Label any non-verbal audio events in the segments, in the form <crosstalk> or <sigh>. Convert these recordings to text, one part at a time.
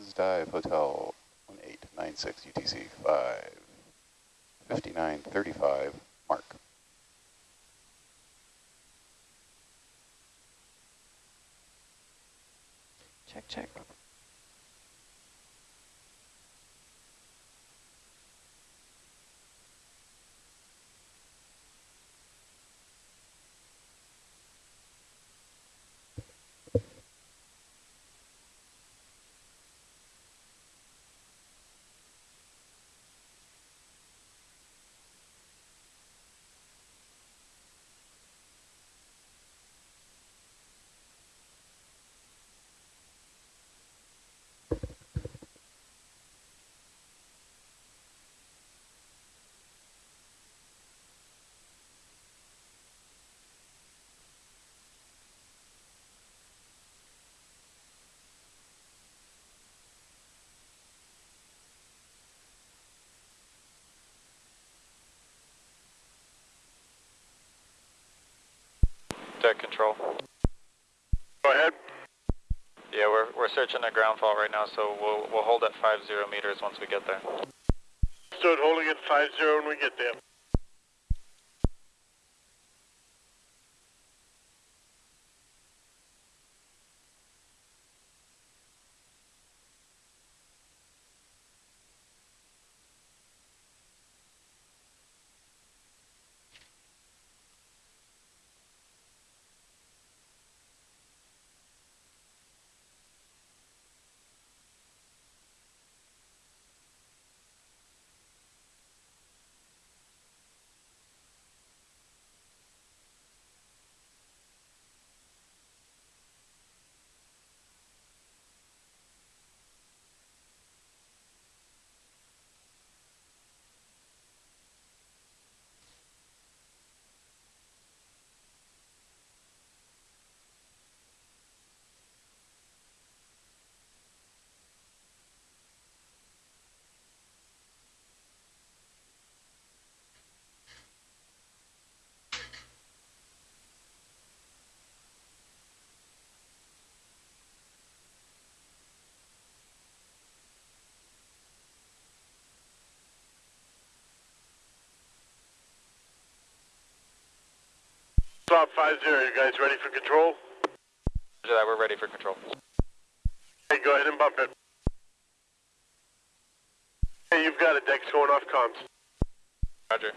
This is dive hotel 1896 UTC 5, 5935, mark. Check, check. Deck control. Go ahead. Yeah, we're, we're searching the ground fault right now, so we'll, we'll hold at 50 meters once we get there. Stood holding at 50 when we get there. Stop 50, you guys ready for control? Roger that, we're ready for control. Hey, go ahead and bump it. Hey, you've got it, deck's going off comms. Roger.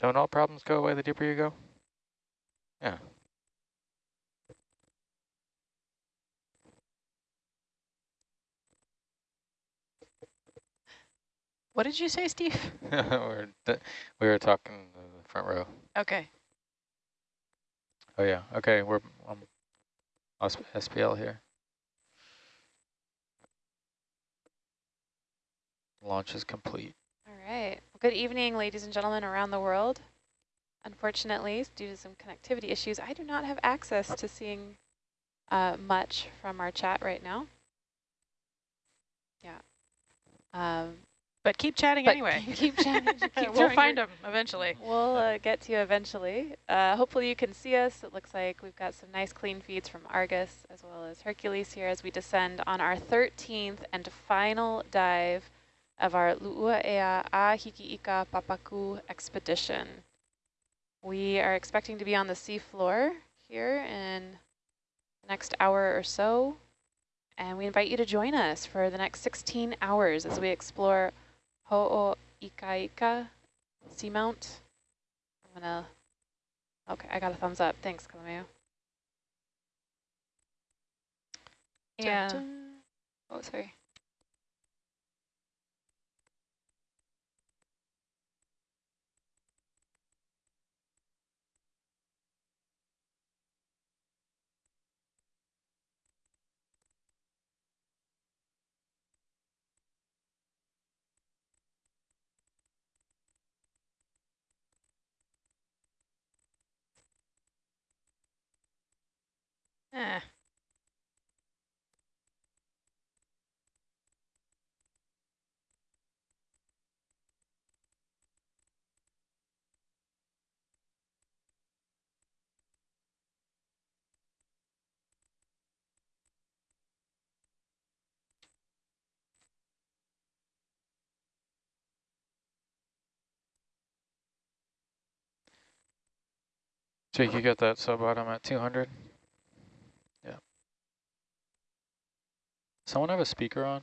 Don't all problems go away the deeper you go? Yeah. What did you say, Steve? <laughs> we're we were talking the front row. Okay. Oh yeah. Okay, we're um, SPL here. Launch is complete. All right. Well, good evening, ladies and gentlemen around the world. Unfortunately, due to some connectivity issues, I do not have access to seeing uh, much from our chat right now. Yeah. Um, but keep chatting but anyway. <laughs> Keep chatting. <laughs> Keep we'll find them eventually. We'll uh, get to you eventually. Uh, hopefully you can see us. It looks like we've got some nice clean feeds from Argus as well as Hercules here as we descend on our 13th and final dive of our Lu'uaea a Hiki'ika Papaku expedition. We are expecting to be on the seafloor here in the next hour or so, and we invite you to join us for the next 16 hours as we explore Ho'oikaika Seamount. I'm gonna, okay, I got a thumbs up. Thanks, Kalameo. Yeah. Oh, sorry. Eh. Jake, you got that sub bottom at 200? Someone have a speaker on?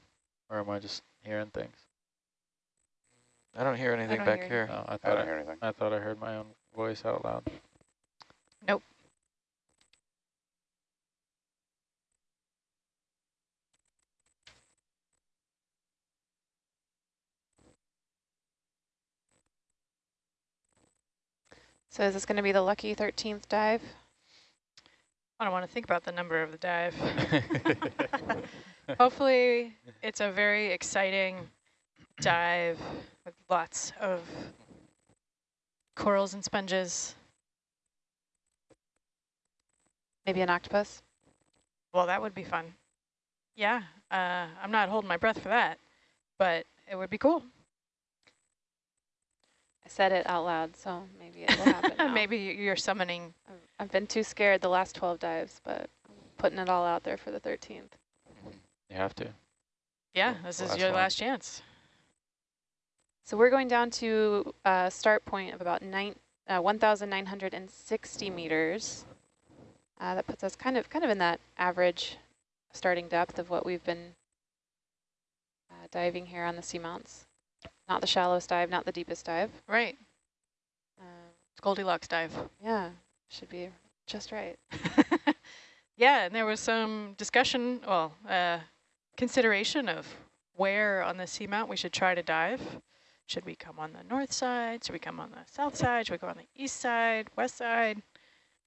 Or am I just hearing things? I don't hear anything don't back hear here. Oh, I I don't I, hear anything. I thought I heard my own voice out loud. Nope. So is this going to be the lucky 13th dive? I don't want to think about the number of the dive. <laughs> <laughs> <laughs> Hopefully, it's a very exciting dive with lots of corals and sponges. Maybe an octopus? Well, that would be fun. Yeah, uh, I'm not holding my breath for that, but it would be cool. I said it out loud, so maybe it will happen. <laughs> Maybe you're summoning. I've, I've been too scared the last 12 dives, but I'm putting it all out there for the 13th. You have to. Yeah, Well, this last is your one. last chance. So we're going down to a start point of about nine, uh, 1,960 meters. Uh, that puts us kind of kind of in that average starting depth of what we've been uh, diving here on the seamounts. Not the shallowest dive, not the deepest dive. Right, Uh, it's Goldilocks dive. yeah, should be just right. <laughs> yeah, and there was some discussion, well, uh, consideration of where on the seamount we should try to dive. Should we come on the north side? Should we come on the south side? Should we go on the east side, west side?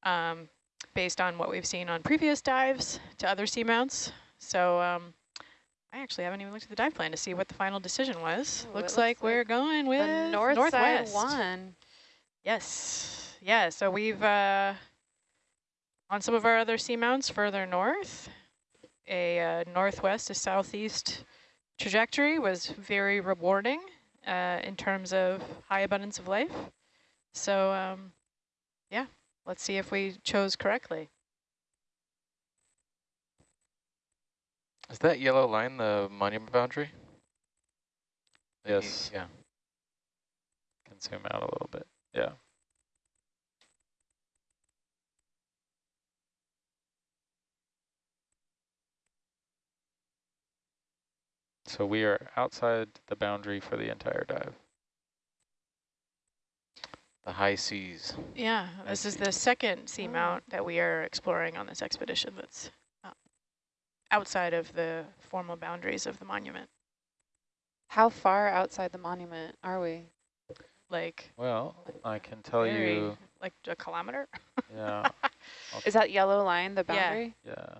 Um, based on what we've seen on previous dives to other seamounts. So um, I actually haven't even looked at the dive plan to see what the final decision was. Oh, looks looks like like we're going with the north northwest. side one. Yes. Yeah, so we've, uh, on some of our other seamounts further north, a uh, northwest to southeast trajectory was very rewarding uh, in terms of high abundance of life. So, um, yeah, let's see if we chose correctly. Is that yellow line the monument boundary? Yes. Yeah. Can zoom out a little bit. Yeah. So we are outside the boundary for the entire dive. The high seas. Yeah, I this is the second seamount that we are exploring on this expedition that's uh, outside of the formal boundaries of the monument. How far outside the monument are we? Like, Well, I can tell very- you, like a kilometer? yeah, <laughs> Is that yellow line the boundary? yeah. Yeah,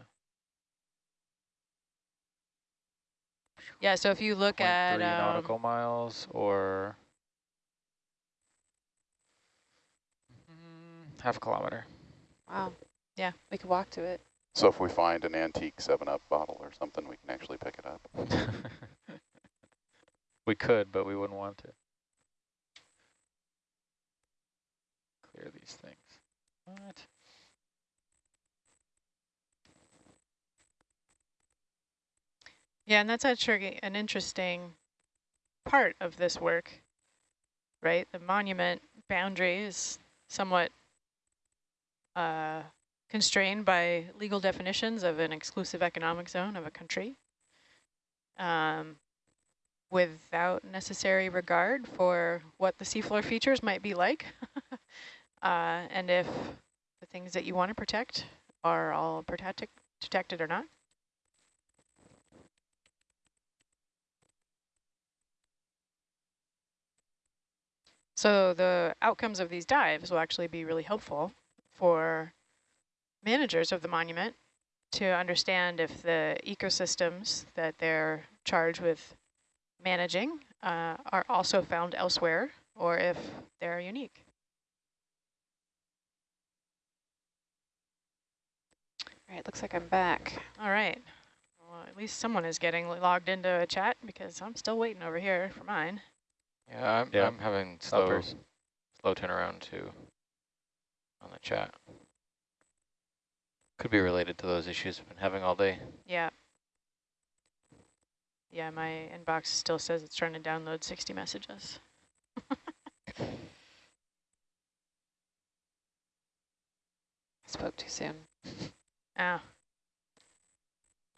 so if you look 0.3 at um, nautical miles or mm, half a kilometer. Wow. Yeah. We could walk to it. So if we find an antique 7-Up bottle or something, we can actually pick it up. <laughs> we could, but we wouldn't want to. Clear these things. What? Yeah, and that's actually an interesting part of this work, right? The monument boundary is somewhat uh, constrained by legal definitions of an exclusive economic zone of a country um, without necessary regard for what the seafloor features might be like. <laughs> uh, and if the things that you want to protect are all protected, protected or not. So the outcomes of these dives will actually be really helpful for managers of the monument to understand if the ecosystems that they're charged with managing uh, are also found elsewhere or if they're unique. All right, looks like I'm back. All right. Well, at least someone is getting logged into a chat because I'm still waiting over here for mine. Yeah, I'm, Yeah. I'm having slow, Uppers. slow turnaround too on the chat. Could be related to those issues I've been having all day. Yeah. Yeah, my inbox still says it's trying to download 60 messages. I <laughs> spoke too soon. Ah.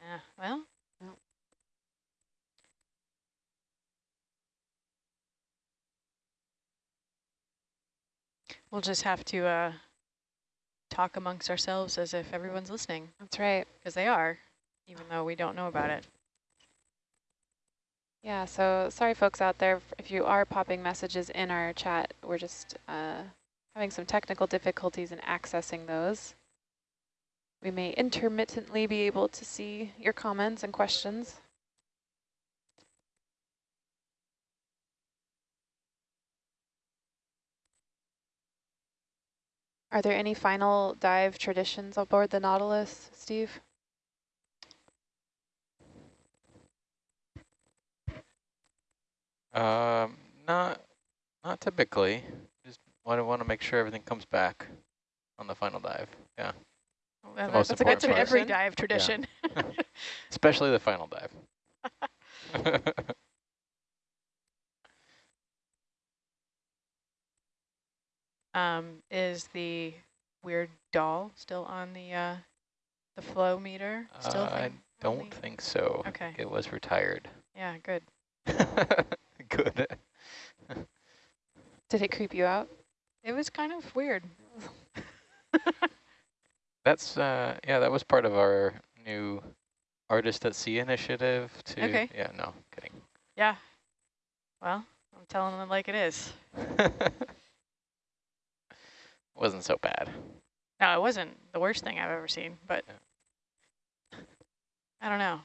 Yeah, well. Well. Just have to uh, talk amongst ourselves as if everyone's listening, That's right. because they are, even though we don't know about it. Yeah, so sorry folks out there if you are popping messages in our chat. We're just uh, having some technical difficulties in accessing those. We may intermittently be able to see your comments and questions. Are there any final dive traditions aboard the Nautilus, Steve? Um, not, not typically. Just want to want to make sure everything comes back on the final dive. Yeah, Well, the that- most that's, important that's an every dive tradition. <laughs> <laughs> especially the final dive. <laughs> um, is the weird doll still on the uh, the flow meter? Still Uh, I don't only- think so. Okay. It was retired. Yeah, good. <laughs> Good. <laughs> Did it creep you out? It was kind of weird. <laughs> That's uh yeah, that was part of our new artist at sea initiative to Okay. yeah, no, kidding. Yeah. Well, I'm telling them like it is. Wasn't so bad. No, it wasn't the worst thing I've ever seen, but I don't know.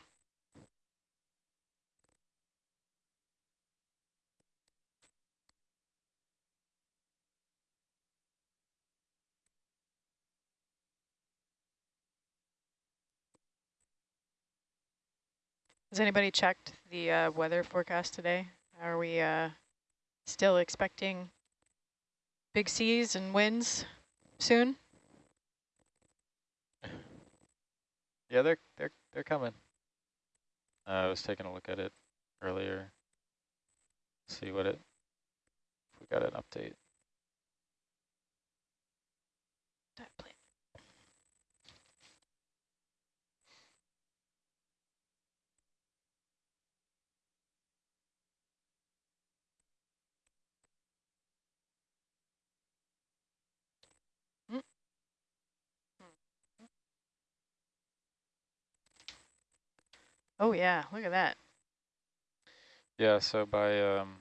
Has anybody checked the uh, weather forecast today? Are we uh, still expecting big seas and winds soon? Yeah, they're they're they're coming. Uh, I was taking a look at it earlier. See what it. We got an update. Oh yeah, look at that. Yeah, so by um,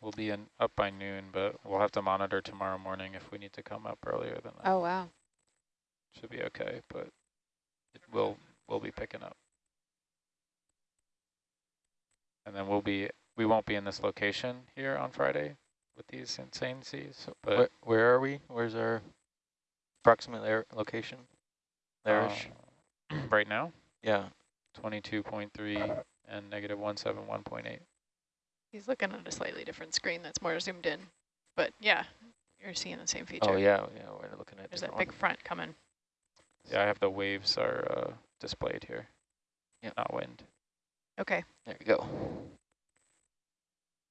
we'll be in up by noon, but we'll have to monitor tomorrow morning if we need to come up earlier than that. Oh, wow. Should be okay, but it will will be picking up. And then we'll be we won't be in this location here on Friday with these insane seas, but Where, where are we? Where's our approximate location? There-ish? uh, <clears throat> right now yeah. 22.3 and negative 171.8. He's looking at a slightly different screen that's more zoomed in. But yeah, you're seeing the same feature. Oh yeah, yeah, we're looking at There's that big one. front coming. Yeah, I have the waves are uh, displayed here. Yeah. Not wind. Okay. There you go.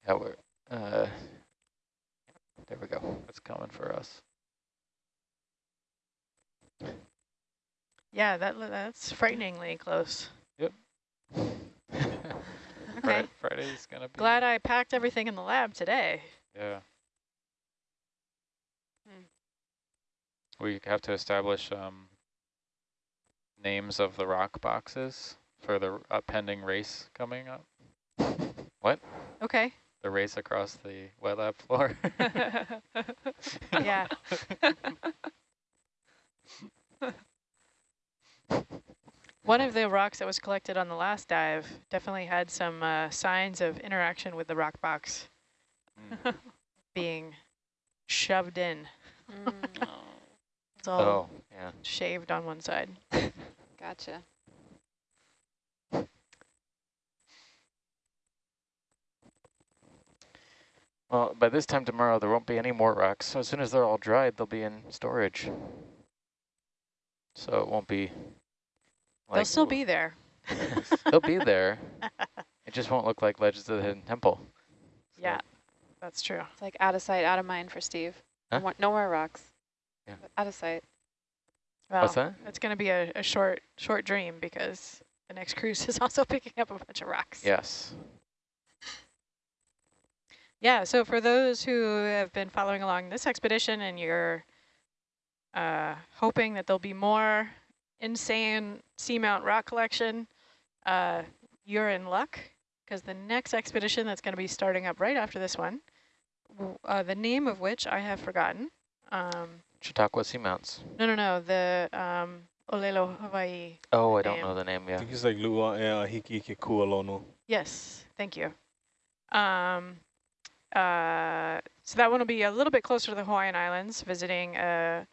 Yeah, we're uh there we go. That's coming for us. Yeah, that that's frighteningly close. Yep. <laughs> Okay. Fri- Friday's gonna be. Glad I packed everything in the lab today. Yeah. Hmm. We have to establish um, names of the rock boxes for the pending race coming up. <laughs> What? Okay. The race across the wet lab floor. <laughs> yeah. One of the rocks that was collected on the last dive definitely had some uh, signs of interaction with the rock box Mm. <laughs> being shoved in. Mm. <laughs> It's all Oh, yeah. Yeah. shaved on one side. <laughs> Gotcha. Well, by this time tomorrow, there won't be any more rocks. So as soon as they're all dried, they'll be in storage. So it won't be. They'll still be there. <laughs> they'll be there. It just won't look like Legends of the Hidden Temple. So, Yeah, that's true. It's like out of sight, out of mind for Steve. Huh? No, more, no more rocks. Yeah. Out of sight. Well, What's that? it's going to be a, a short, short dream because the next cruise <laughs> is also picking up a bunch of rocks. Yes. Yeah, so for those who have been following along this expedition and you're uh, hoping that there'll be more insane seamount rock collection, uh, you're in luck because the next expedition that's going to be starting up right after this one, uh, the name of which I have forgotten. Um, Chautauqua Seamounts. no, no, no, the um, Olelo Hawaii. Oh, I don't Name. know the name, I yeah. think it's like Lua Ea Hiki Ike Kualono. Yes, thank you. Um, uh, so that one will be a little bit closer to the Hawaiian Islands, visiting a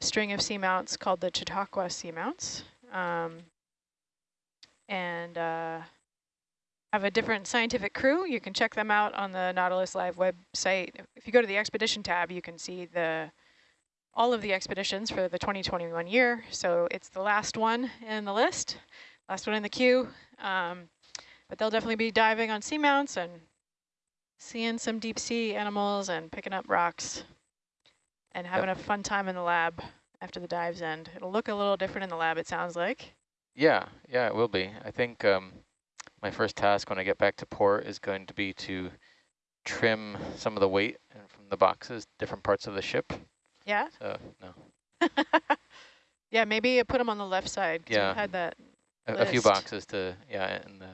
string of seamounts called the Chautauqua Seamounts. Um, and uh, have a different scientific crew. You can check them out on the Nautilus Live website. If you go to the expedition tab, you can see the all of the expeditions for the 2021 year. So it's the last one in the list, last one in the queue. Um, but they'll definitely be diving on seamounts and seeing some deep sea animals and picking up rocks and having a fun time in the lab after the dives end. It'll look a little different in the lab, it sounds like. Yeah, yeah, it will be. I think um, my first task when I get back to port is going to be to trim some of the weight from the boxes, different parts of the ship. Yeah? So, no, <laughs> yeah, maybe put them on the left side. 'cause Yeah. we've had that. a, a few boxes to, yeah, in the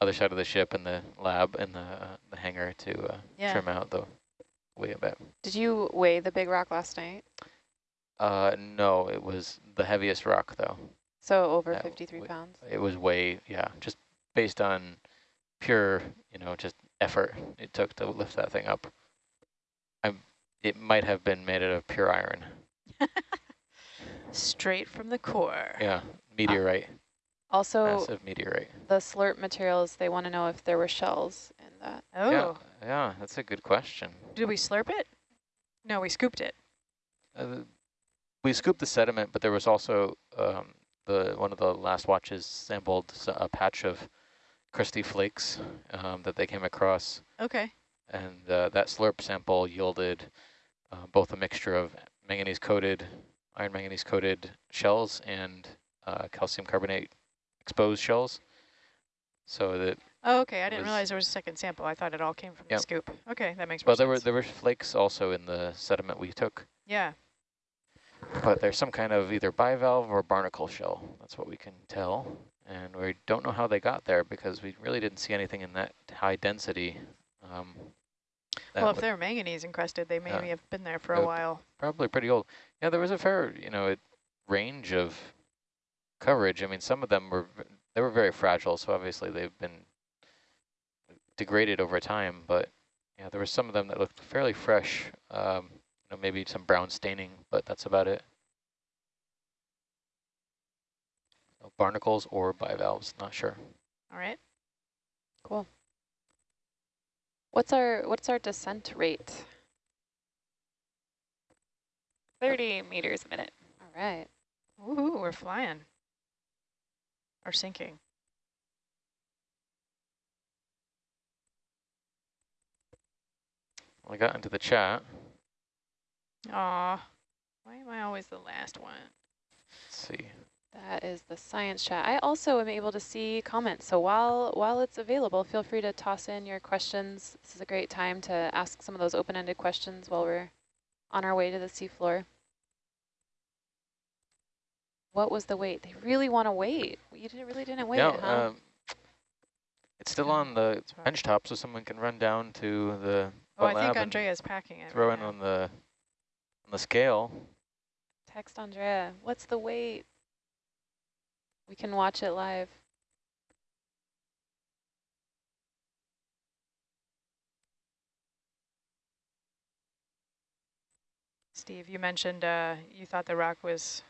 other side of the ship and the lab and the, uh, the hangar to uh, Yeah. trim out the weight a bit. Did you weigh the big rock last night? Uh, no, it was the heaviest rock though. So over That 53 pounds. It was way, yeah, just based on pure, you know, just effort it took to lift that thing up. I, it might have been made out of pure iron. <laughs> Straight from the core. Yeah, meteorite, Also, massive meteorite. the slurp materials, they want to know if there were shells that. Oh, Yeah, yeah, that's a good question. did we slurp it? No, we scooped it. Uh, we scooped the sediment, but there was also um, the one of the last watches sampled a patch of crusty flakes um, that they came across, Okay. and uh, that slurp sample yielded uh, both a mixture of manganese-coated, iron manganese-coated shells and uh, calcium carbonate exposed shells. So that Oh, okay. I didn't was- realize there was a second sample. I thought it all came from Yep. the scoop. Okay, that makes well, there were sense. there were flakes also in the sediment we took. yeah. But there's some kind of either bivalve or barnacle shell. That's what we can tell. And we don't know how they got there because we really didn't see anything in that high density. Um, that Well, if they're manganese encrusted, they maybe Yeah. have been there for a while. probably pretty old. Yeah, there was a fair, you know, range of coverage. I mean, some of them were they were very fragile, so obviously they've been degraded over time. But yeah, there were some of them that looked fairly fresh. Um, you know, maybe some brown staining, but that's about it. So barnacles or bivalves, not sure. All right. Cool. What's our what's our descent rate? 30 meters a minute. All right. Ooh, we're flying. Or sinking. I got into the chat. Aw. Why am I always the last one? Let's see. That is the science chat. I also am able to see comments. So while while it's available, feel free to toss in your questions. This is a great time to ask some of those open-ended questions while we're on our way to the seafloor. What was the weight? They really want to wait. You didn't, really didn't wait, yeah, huh? um, it's still on the bench top, so someone can run down to the Oh, I think Andrea is packing it. throw right on the on the scale. Text Andrea. What's the weight? We can watch it live. Steve, you mentioned uh, you thought the rock was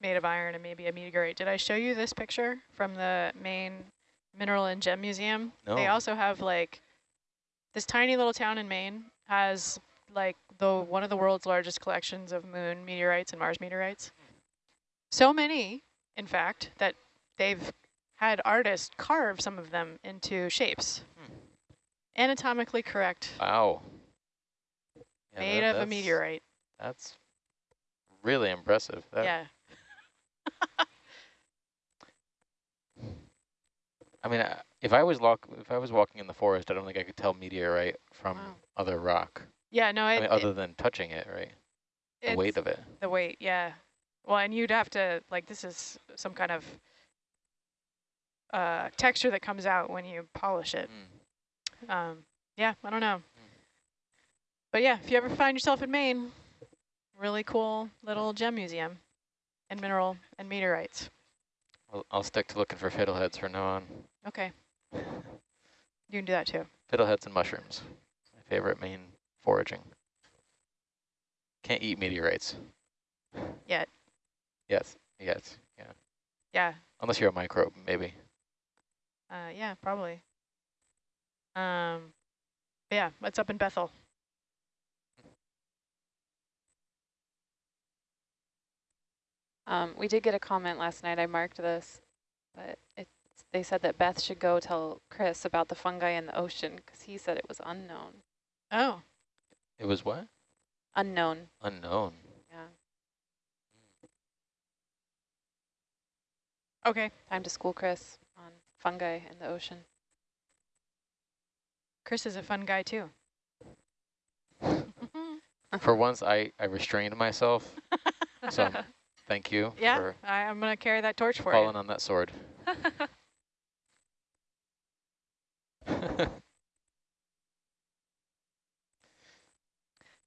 made of iron and maybe a meteorite. Did I show you this picture from the Maine Mineral and Gem Museum? No. They also have like this tiny little town in Maine has like the one of the world's largest collections of moon meteorites and Mars meteorites. So many, in fact, that they've had artists carve some of them into shapes. Hmm. Anatomically correct, Wow. Yeah, made that- of a meteorite. That's really impressive. That, yeah. <laughs> I mean, I- if I was lock, if I was walking in the forest, I don't think I could tell meteorite from Wow. other rock. Yeah, no, I mean, other than touching it, right? The weight of it. the weight, yeah. Well, and you'd have to, like, this is some kind of uh, texture that comes out when you polish it. Mm. Um, yeah, I don't know. But yeah, if you ever find yourself in Maine, really cool little gem museum and mineral and meteorites. I'll, I'll stick to looking for fiddleheads from now on. Okay. You can do that too. Fiddleheads and mushrooms. My favorite Maine foraging. Can't eat meteorites. Yet. Yes. Yes. Yeah. Yeah. Unless you're a microbe, maybe. Uh, yeah, probably. Um, yeah, what's up in Bethel? Um, we did get a comment last night. I marked this, but it's, they said that Beth should go tell Chris about the fungi in the ocean because he said it was unknown. Oh, It was what? Unknown. Unknown. Yeah. okay. Time to school Chris on fungi in the ocean. Chris is a fun guy too. <laughs> For once, I, I restrained myself. So <laughs> thank you yeah, for I, I'm going to carry that torch for you. falling you. on that sword. <laughs>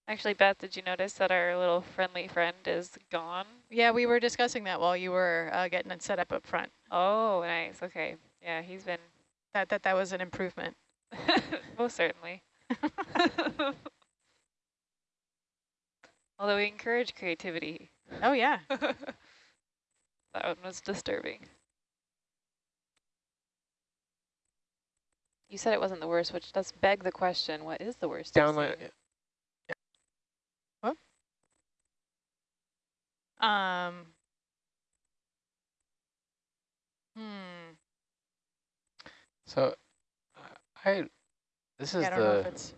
Actually, Beth, did you notice that our little friendly friend is gone? Yeah, we were discussing that while you were uh, getting it set up up front. Oh, nice. Okay. Yeah, he's been That that that was an improvement. <laughs> most certainly. <laughs> <laughs> Although we encourage creativity. Oh yeah. that one was disturbing. You said it wasn't the worst, which does beg the question, what is the worst? you've Downline. seen? Um. Hmm. So, I this is Yeah, I don't know if the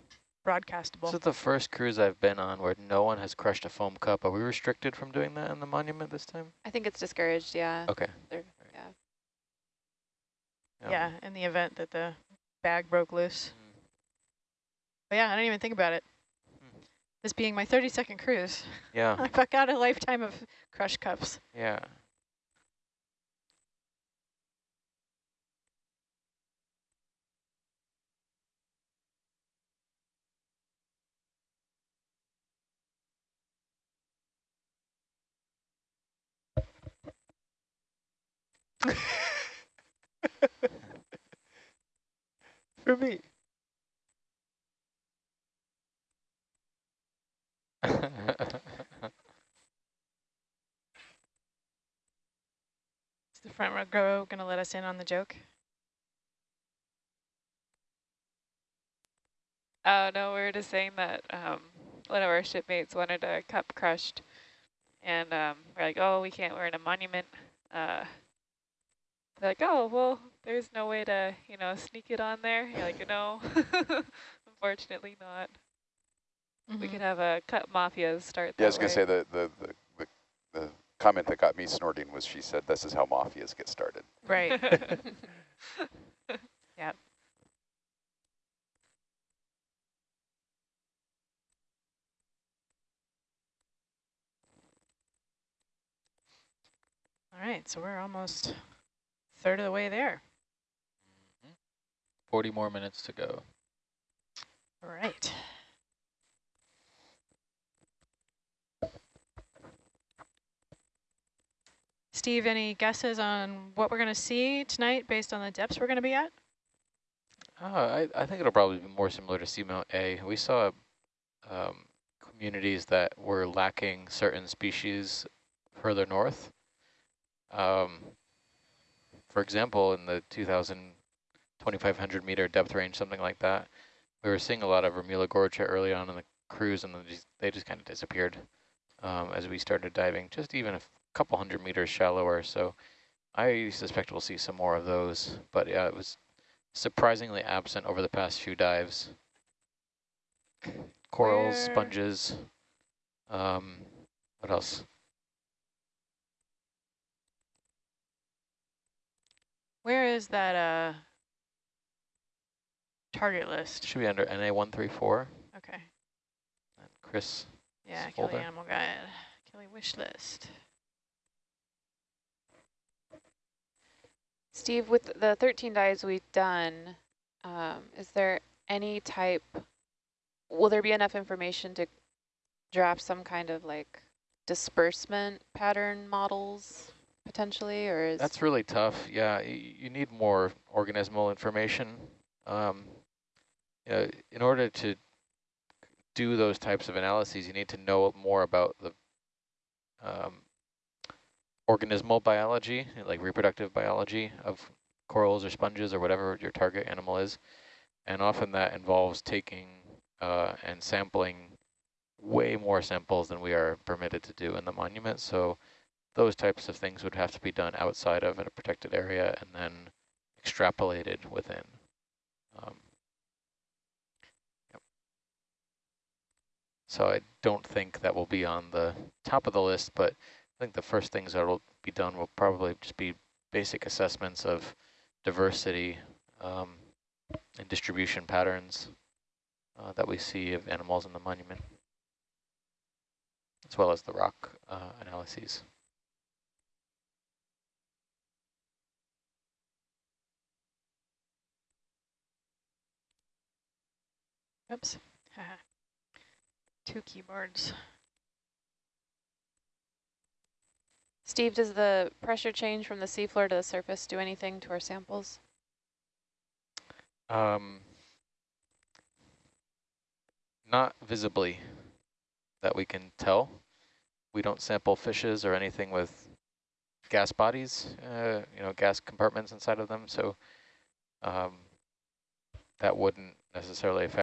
broadcastable. this is the first cruise I've been on where no one has crushed a foam cup. Are we restricted from doing that in the monument this time? I think it's discouraged, yeah. Okay. They're- yeah. Yeah, in the event that the bag broke loose. Mm. But yeah, I didn't even think about it. This being my 32nd cruise, Yeah. <laughs> I've got a lifetime of crush cups. Yeah. <laughs> <laughs> For me. Is the front row going to let us in on the joke? Oh, no, we were just saying that um, one of our shipmates wanted a cup crushed. And um, we're like, oh, we can't, we're in a monument. Uh, they're like, oh, well, there's no way to, you know, sneak it on there. You're like, no, <laughs> unfortunately not. We Mhm. could have a cut mafias start Yeah, I was going to say the, the, the, the, the comment that got me snorting was she said, this is how mafias get started. Right. <laughs> way. Yep. All right, so we're almost third of the way there. 40 more minutes to go. All right. Steve, any guesses on what we're going to see tonight based on the depths we're going to be at? Oh, I, I think it'll probably be more similar to Seamount A. We saw um, communities that were lacking certain species further north. Um, for example, in the 2,000, 2,500 meter depth range, something like that, we were seeing a lot of Remula gorgia early on in the cruise, and then just, they just kind of disappeared um, as we started diving, just even a couple hundred meters shallower. So I suspect we'll see some more of those, but yeah, it was surprisingly absent over the past few dives. Corals, Where- sponges, um, what else? Where is that uh target list? Should be under NA134. Okay. And Chris, Yeah, Kelly. Animal Guide. Kelly wish list. Steve, with the 13 dives we've done, um, is there any type, will there be enough information to draft some kind of like disbursement pattern models potentially, or is? that's really tough. Yeah, you need more organismal information. Um, you know, in order to do those types of analyses, you need to know more about the um, organismal biology, like reproductive biology of corals or sponges or whatever your target animal is. And often that involves taking uh, and sampling way more samples than we are permitted to do in the monument. So those types of things would have to be done outside of a protected area and then extrapolated within. Um. So I don't think that will be on the top of the list, but I think the first things that will be done will probably just be basic assessments of diversity um, and distribution patterns uh, that we see of animals in the monument, as well as the rock uh, analyses. Oops. <laughs> Two keyboards. Steve, does the pressure change from the seafloor to the surface do anything to our samples? Um, not visibly that we can tell. We don't sample fishes or anything with gas bodies, uh, you know, gas compartments inside of them. So um, that wouldn't necessarily affect